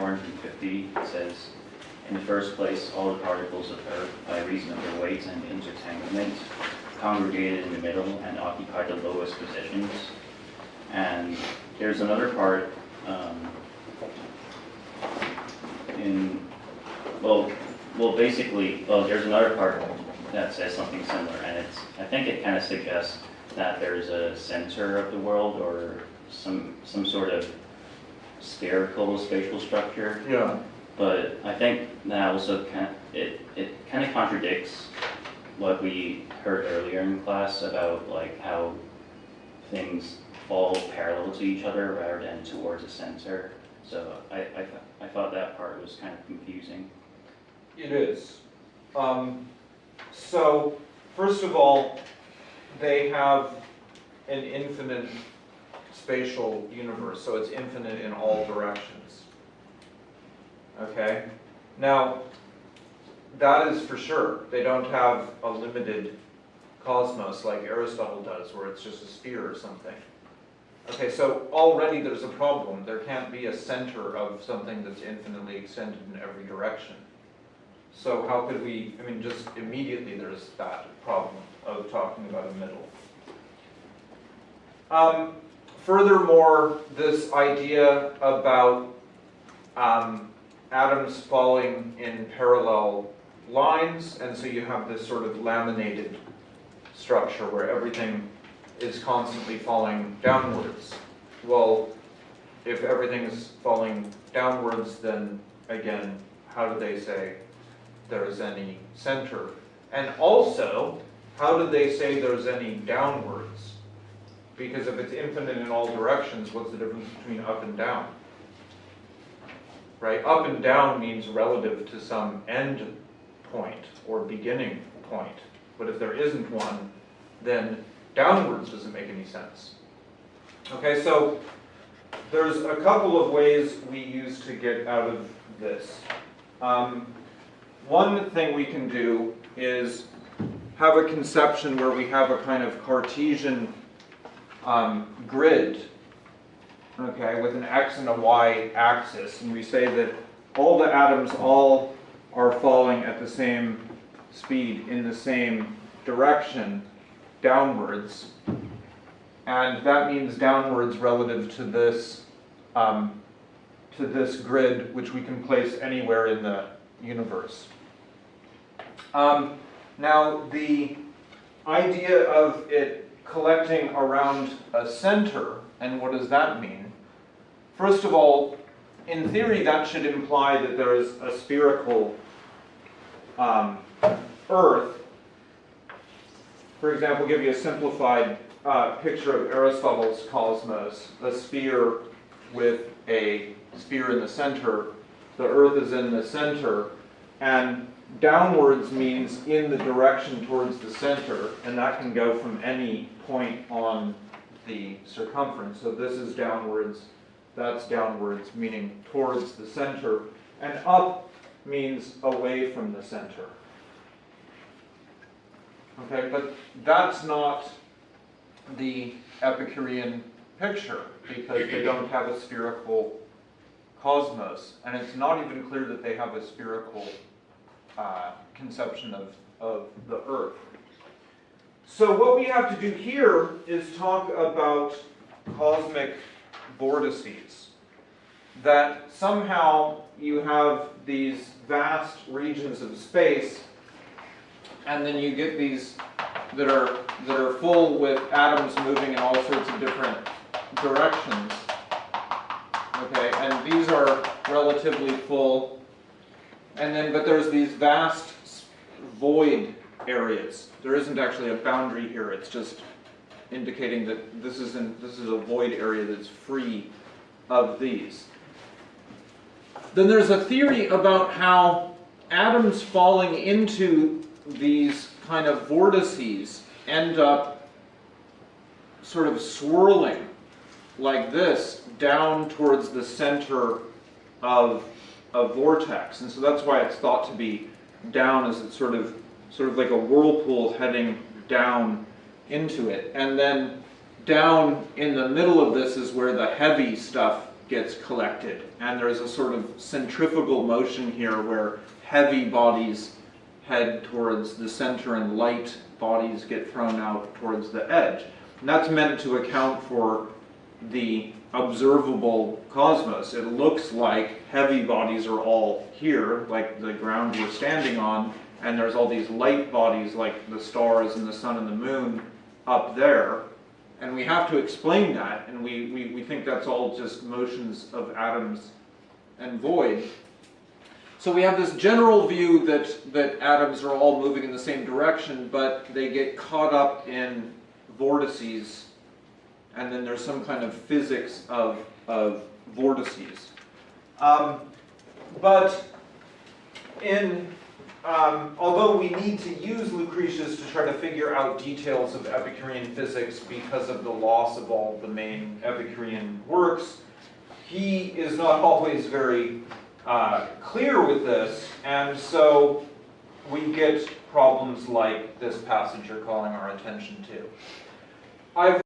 450, says, in the first place, all the particles of Earth, by reason of their weight and intertanglement, congregated in the middle and occupy the lowest positions. And there's another part um, in, well, well, basically, well, there's another part that says something similar, and it's, I think it kind of suggests that there's a center of the world or some, some sort of spherical spatial structure. Yeah, But I think that also kind it, it kind of contradicts what we heard earlier in class about like how things fall parallel to each other rather than towards a center. So I, I, th- I thought that part was kind of confusing. it is. Um, so, first of all, they have an infinite spatial universe, so it's infinite in all directions. Okay? Now, that is for sure. They don't have a limited cosmos like Aristotle does, where it's just a sphere or something. Okay, so already there's a problem. There can't be a center of something that's infinitely extended in every direction. So how could we, I mean, just immediately there's that problem of talking about a middle. Um, furthermore, this idea about um, atoms falling in parallel lines, and so you have this sort of laminated structure where everything is constantly falling downwards. Well, if everything is falling downwards, then again, how do they say there is any center? And also, how do they say there's any downwards? Because if it's infinite in all directions, what's the difference between up and down? Right? Up and down means relative to some end point or beginning point. But if there isn't one, then downwards doesn't make any sense. Okay, so there's a couple of ways we use to get out of this. Um, one thing we can do is have a conception where we have a kind of Cartesian um, grid, okay, with an x and a y axis, and we say that all the atoms all are falling at the same speed in the same direction downwards, and that means downwards relative to this um, to this grid, which we can place anywhere in the universe. Um, now, the idea of it collecting around a center, and what does that mean? First of all, in theory, that should imply that there is a spherical um, Earth. For example, give you a simplified uh, picture of Aristotle's cosmos, a sphere with a sphere in the center. The Earth is in the center, and downwards means in the direction towards the center, and that can go from any point on the circumference. So this is downwards, that's downwards, meaning towards the center, and up means away from the center. Okay, but that's not the Epicurean picture because they don't have a spherical cosmos, and it's not even clear that they have a spherical uh, conception of, of the Earth. So what we have to do here is talk about cosmic vortices. That somehow you have these vast regions of space, and then you get these that are that are full with atoms moving in all sorts of different directions. Okay, and these are relatively full. And then, but there's these vast void areas. There isn't actually a boundary here. It's just indicating that this isn't this is a void area that's free of these. Then there's a theory about how atoms falling into these kind of vortices end up sort of swirling like this down towards the center of a vortex. And so that's why it's thought to be down as it's sort of sort of like a whirlpool heading down into it. And then down in the middle of this is where the heavy stuff gets collected. And there's a sort of centrifugal motion here where heavy bodies head towards the center and light bodies get thrown out towards the edge. And that's meant to account for the observable cosmos. It looks like heavy bodies are all here, like the ground we're standing on, and there's all these light bodies like the stars and the sun and the moon up there. And we have to explain that, and we, we, we think that's all just motions of atoms and void. So we have this general view that, that atoms are all moving in the same direction, but they get caught up in vortices, and then there's some kind of physics of, of vortices. Um, but in, um, although we need to use Lucretius to try to figure out details of Epicurean physics because of the loss of all the main Epicurean works, he is not always very uh, clear with this, and so we get problems like this passage you're calling our attention to. I've